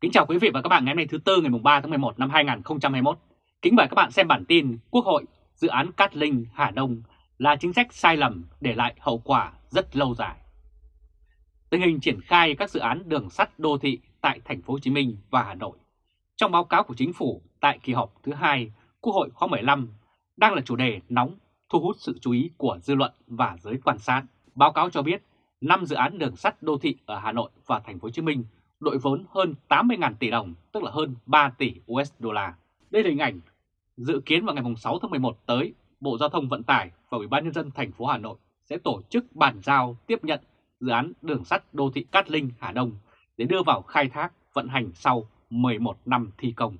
Kính chào quý vị và các bạn ngày hôm nay thứ Tư, ngày 3 tháng 11 năm 2021. Kính mời các bạn xem bản tin Quốc hội, dự án Cát Linh, Hà Đông là chính sách sai lầm để lại hậu quả rất lâu dài. Tình hình triển khai các dự án đường sắt đô thị tại thành phố Hồ Chí Minh và Hà Nội trong báo cáo của chính phủ tại kỳ họp thứ hai, Quốc hội khóa 15 đang là chủ đề nóng, thu hút sự chú ý của dư luận và giới quan sát. Báo cáo cho biết 5 dự án đường sắt đô thị ở Hà Nội và thành phố Hồ Chí Minh đội vốn hơn 80.000 tỷ đồng, tức là hơn 3 tỷ USD. Đây là hình ảnh dự kiến vào ngày 6 tháng 11 tới, Bộ Giao thông Vận tải và Ủy ban nhân dân thành phố Hà Nội sẽ tổ chức bàn giao tiếp nhận dự án đường sắt đô thị Cát Linh Hà Đông để đưa vào khai thác vận hành sau 11 năm thi công.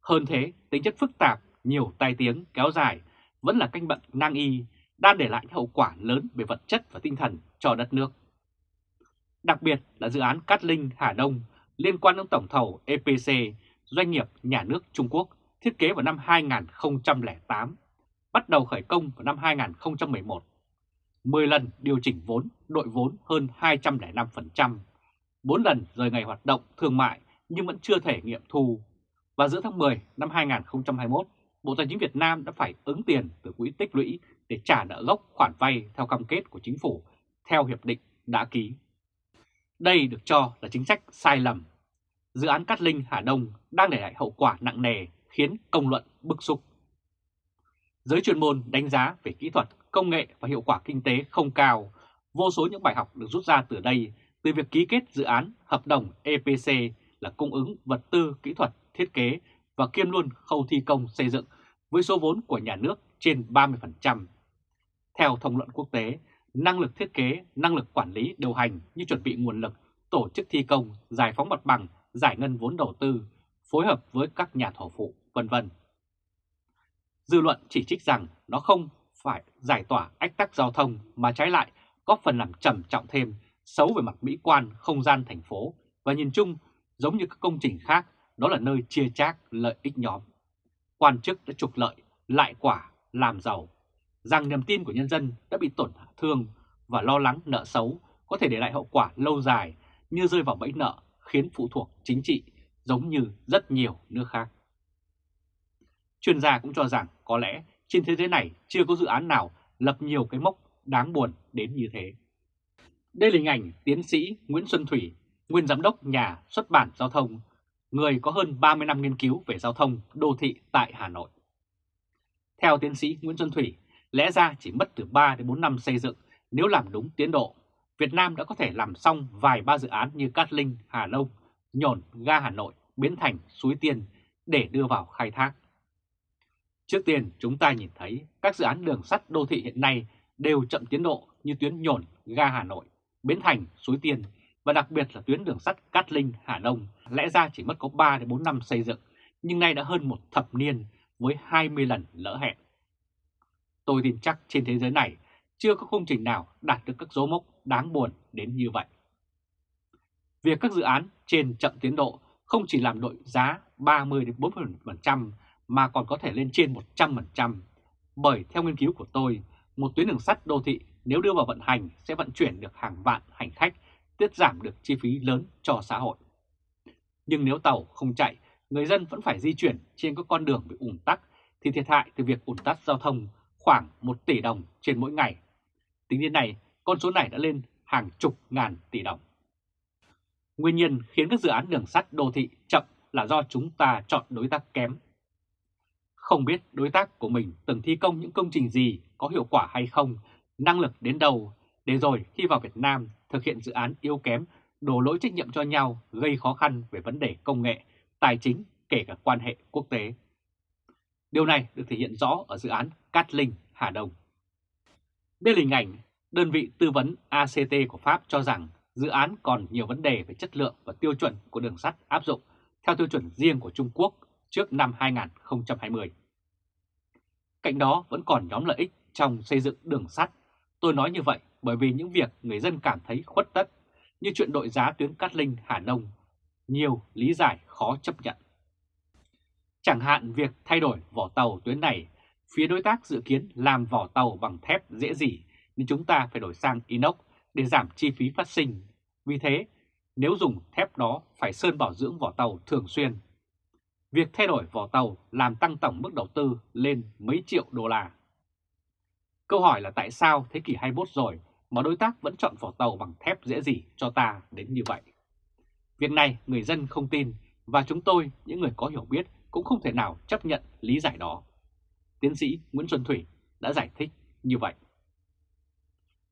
Hơn thế, tính chất phức tạp, nhiều tai tiếng kéo dài vẫn là canh bận nang y đang để lại hậu quả lớn về vật chất và tinh thần cho đất nước. Đặc biệt là dự án Cát Linh Hà Đông liên quan đến tổng thầu EPC, doanh nghiệp nhà nước Trung Quốc thiết kế vào năm 2008, bắt đầu khởi công vào năm 2011. 10 lần điều chỉnh vốn, đội vốn hơn 205%, 4 lần rời ngày hoạt động thương mại nhưng vẫn chưa thể nghiệm thu. Và giữa tháng 10 năm 2021, Bộ Tài chính Việt Nam đã phải ứng tiền từ quỹ tích lũy để trả nợ gốc khoản vay theo cam kết của chính phủ theo hiệp định đã ký. Đây được cho là chính sách sai lầm. Dự án Cát Linh Hà Đông đang để lại hậu quả nặng nề khiến công luận bức xúc. Giới chuyên môn đánh giá về kỹ thuật, công nghệ và hiệu quả kinh tế không cao. Vô số những bài học được rút ra từ đây từ việc ký kết dự án hợp đồng EPC là cung ứng vật tư kỹ thuật thiết kế và kiêm luôn khâu thi công xây dựng với số vốn của nhà nước trên 30%. Theo thông luận quốc tế, năng lực thiết kế, năng lực quản lý điều hành như chuẩn bị nguồn lực, tổ chức thi công, giải phóng mặt bằng, giải ngân vốn đầu tư, phối hợp với các nhà thầu phụ, vân vân. Dư luận chỉ trích rằng nó không phải giải tỏa ách tắc giao thông mà trái lại góp phần làm trầm trọng thêm xấu về mặt mỹ quan không gian thành phố và nhìn chung giống như các công trình khác đó là nơi chia chác lợi ích nhóm. Quan chức đã trục lợi, lại quả, làm giàu, rằng niềm tin của nhân dân đã bị tổn hại thương và lo lắng nợ xấu có thể để lại hậu quả lâu dài như rơi vào bẫy nợ khiến phụ thuộc chính trị giống như rất nhiều nước khác. Chuyên gia cũng cho rằng có lẽ trên thế giới này chưa có dự án nào lập nhiều cái mốc đáng buồn đến như thế. Đây là hình ảnh tiến sĩ Nguyễn Xuân Thủy, nguyên giám đốc nhà xuất bản giao thông, người có hơn 30 năm nghiên cứu về giao thông đô thị tại Hà Nội. Theo tiến sĩ Nguyễn Xuân Thủy, lẽ ra chỉ mất từ 3 đến 4 năm xây dựng nếu làm đúng tiến độ. Việt Nam đã có thể làm xong vài ba dự án như Cát Linh, Hà Đông, Nhổn, Ga Hà Nội, Biến Thành, Suối Tiên để đưa vào khai thác. Trước tiên chúng ta nhìn thấy các dự án đường sắt đô thị hiện nay đều chậm tiến độ như tuyến Nhổn, Ga Hà Nội, Biến Thành, Suối Tiên và đặc biệt là tuyến đường sắt Cát Linh, Hà Đông lẽ ra chỉ mất có 3 đến 4 năm xây dựng nhưng nay đã hơn một thập niên với 20 lần lỡ hẹn. Tôi tin chắc trên thế giới này chưa có công trình nào đạt được các dấu mốc đáng buồn đến như vậy. Việc các dự án trên chậm tiến độ không chỉ làm đội giá 30-40% mà còn có thể lên trên 100%. Bởi theo nghiên cứu của tôi, một tuyến đường sắt đô thị nếu đưa vào vận hành sẽ vận chuyển được hàng vạn hành khách, tiết giảm được chi phí lớn cho xã hội. Nhưng nếu tàu không chạy, người dân vẫn phải di chuyển trên các con đường bị ùn tắc thì thiệt hại từ việc ùn tắc giao thông khoảng 1 tỷ đồng trên mỗi ngày. Tính đến nay, con số này đã lên hàng chục ngàn tỷ đồng. Nguyên nhân khiến các dự án đường sắt đô thị chậm là do chúng ta chọn đối tác kém. Không biết đối tác của mình từng thi công những công trình gì có hiệu quả hay không, năng lực đến đâu, để rồi khi vào Việt Nam thực hiện dự án yếu kém, đổ lỗi trách nhiệm cho nhau gây khó khăn về vấn đề công nghệ, tài chính, kể cả quan hệ quốc tế. Điều này được thể hiện rõ ở dự án Cát Linh, Hà Đông. Đây là hình ảnh đơn vị tư vấn ACT của Pháp cho rằng dự án còn nhiều vấn đề về chất lượng và tiêu chuẩn của đường sắt áp dụng theo tiêu chuẩn riêng của Trung Quốc trước năm 2020. Cạnh đó vẫn còn nhóm lợi ích trong xây dựng đường sắt. Tôi nói như vậy bởi vì những việc người dân cảm thấy khuất tất như chuyện đội giá tuyến Cát Linh Hà Đông, nhiều lý giải khó chấp nhận. Chẳng hạn việc thay đổi vỏ tàu tuyến này, phía đối tác dự kiến làm vỏ tàu bằng thép dễ gì nên chúng ta phải đổi sang inox để giảm chi phí phát sinh. Vì thế, nếu dùng thép đó phải sơn bảo dưỡng vỏ tàu thường xuyên. Việc thay đổi vỏ tàu làm tăng tổng mức đầu tư lên mấy triệu đô la. Câu hỏi là tại sao thế kỷ 21 rồi mà đối tác vẫn chọn vỏ tàu bằng thép dễ gì cho ta đến như vậy? Việc này người dân không tin và chúng tôi, những người có hiểu biết, cũng không thể nào chấp nhận lý giải đó. Tiến sĩ Nguyễn Xuân Thủy đã giải thích như vậy.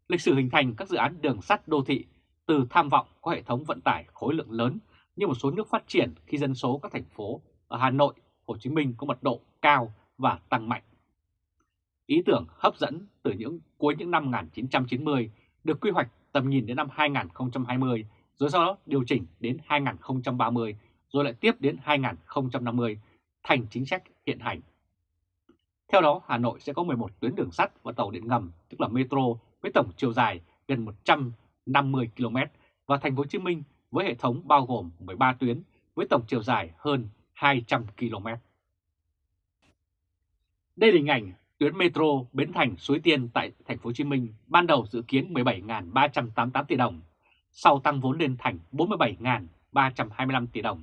Lịch sử hình thành các dự án đường sắt đô thị từ tham vọng có hệ thống vận tải khối lượng lớn như một số nước phát triển khi dân số các thành phố ở Hà Nội, Hồ Chí Minh có mật độ cao và tăng mạnh. Ý tưởng hấp dẫn từ những cuối những năm 1990 được quy hoạch tầm nhìn đến năm 2020 rồi sau đó điều chỉnh đến 2030 rồi lại tiếp đến 2050 thành chính sách hiện hành. Theo đó, Hà Nội sẽ có 11 tuyến đường sắt và tàu điện ngầm, tức là metro với tổng chiều dài gần 150 km và thành phố Hồ Chí Minh với hệ thống bao gồm 13 tuyến với tổng chiều dài hơn 200 km. Đây là hình ảnh tuyến metro Bến Thành Suối Tiên tại thành phố Hồ Chí Minh ban đầu dự kiến 17.388 tỷ đồng, sau tăng vốn lên thành 47.325 tỷ đồng.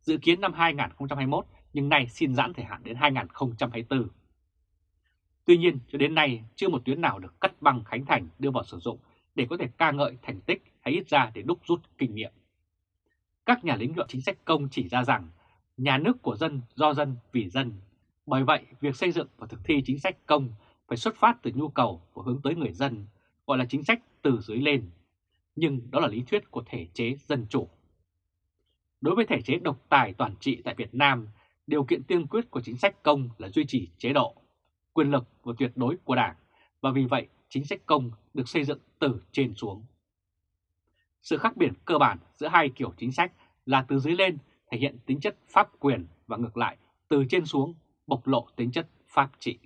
Dự kiến năm 2021 nhưng nay xin giãn thời hạn đến 2024. Tuy nhiên, cho đến nay chưa một tuyến nào được cắt băng khánh thành đưa vào sử dụng để có thể ca ngợi thành tích hay ít ra để đúc rút kinh nghiệm. Các nhà lĩnh luận chính sách công chỉ ra rằng nhà nước của dân do dân vì dân. Bởi vậy, việc xây dựng và thực thi chính sách công phải xuất phát từ nhu cầu và hướng tới người dân, gọi là chính sách từ dưới lên. Nhưng đó là lý thuyết của thể chế dân chủ. Đối với thể chế độc tài toàn trị tại Việt Nam, điều kiện tiên quyết của chính sách công là duy trì chế độ quyền lực và tuyệt đối của Đảng và vì vậy chính sách công được xây dựng từ trên xuống. Sự khác biệt cơ bản giữa hai kiểu chính sách là từ dưới lên thể hiện tính chất pháp quyền và ngược lại từ trên xuống bộc lộ tính chất pháp trị.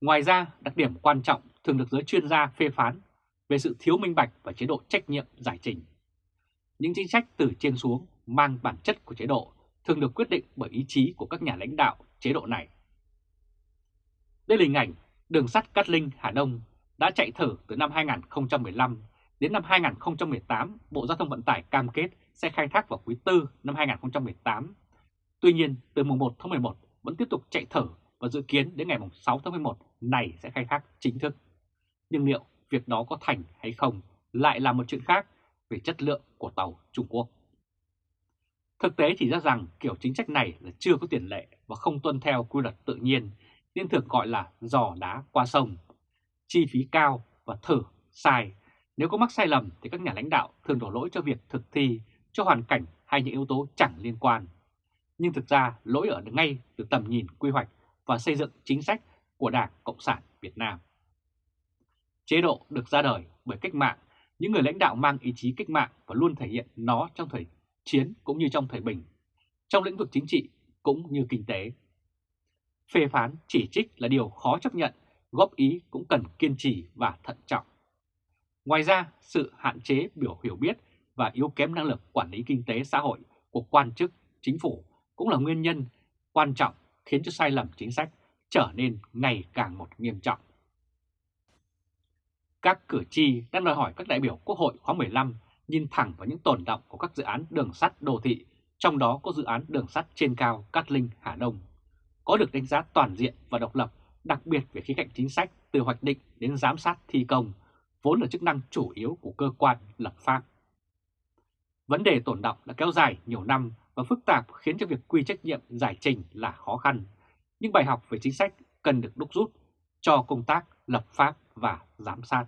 Ngoài ra, đặc điểm quan trọng thường được giới chuyên gia phê phán về sự thiếu minh bạch và chế độ trách nhiệm giải trình. Những chính sách từ trên xuống mang bản chất của chế độ thường được quyết định bởi ý chí của các nhà lãnh đạo chế độ này. Đây là hình ảnh đường sắt Cát Linh, Hà Đông đã chạy thử từ năm 2015 đến năm 2018 Bộ Giao thông Vận tải cam kết sẽ khai thác vào quý 4 năm 2018. Tuy nhiên, từ mùng 1 tháng 11 vẫn tiếp tục chạy thử và dự kiến đến ngày 6 tháng 11 này sẽ khai thác chính thức. Nhưng liệu việc đó có thành hay không lại là một chuyện khác về chất lượng của tàu Trung Quốc. Thực tế chỉ ra rằng kiểu chính sách này là chưa có tiền lệ và không tuân theo quy luật tự nhiên nên thường gọi là giò đá qua sông. Chi phí cao và thử sai. Nếu có mắc sai lầm thì các nhà lãnh đạo thường đổ lỗi cho việc thực thi, cho hoàn cảnh hay những yếu tố chẳng liên quan. Nhưng thực ra lỗi ở ngay từ tầm nhìn quy hoạch và xây dựng chính sách của Đảng Cộng sản Việt Nam. Chế độ được ra đời bởi cách mạng, những người lãnh đạo mang ý chí cách mạng và luôn thể hiện nó trong thời chiến cũng như trong thời bình, trong lĩnh vực chính trị cũng như kinh tế. Phê phán chỉ trích là điều khó chấp nhận, góp ý cũng cần kiên trì và thận trọng. Ngoài ra, sự hạn chế biểu hiểu biết và yếu kém năng lực quản lý kinh tế xã hội của quan chức, chính phủ cũng là nguyên nhân quan trọng khiến cho sai lầm chính sách trở nên ngày càng một nghiêm trọng. Các cử tri đang đòi hỏi các đại biểu Quốc hội khóa 15 nhìn thẳng vào những tồn động của các dự án đường sắt đô thị, trong đó có dự án đường sắt trên cao Cát Linh Hà Đông có được đánh giá toàn diện và độc lập, đặc biệt về khía cạnh chính sách từ hoạch định đến giám sát thi công, vốn là chức năng chủ yếu của cơ quan lập pháp. Vấn đề tồn động đã kéo dài nhiều năm và phức tạp khiến cho việc quy trách nhiệm giải trình là khó khăn, nhưng bài học về chính sách cần được đúc rút cho công tác lập pháp và giám sát.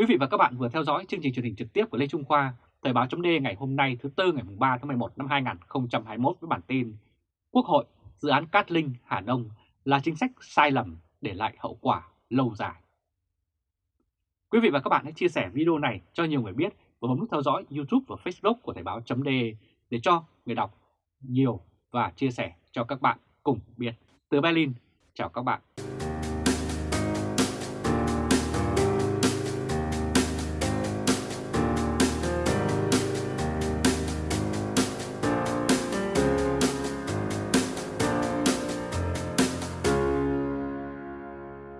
Quý vị và các bạn vừa theo dõi chương trình truyền hình trực tiếp của Lê Trung Khoa, Thời báo chấm ngày hôm nay thứ Tư ngày 3 tháng 11 năm 2021 với bản tin Quốc hội, dự án Cát Linh, Hà Đông là chính sách sai lầm để lại hậu quả lâu dài. Quý vị và các bạn hãy chia sẻ video này cho nhiều người biết và bấm nút theo dõi YouTube và Facebook của Thời báo chấm để cho người đọc nhiều và chia sẻ cho các bạn cùng biết. Từ Berlin, chào các bạn.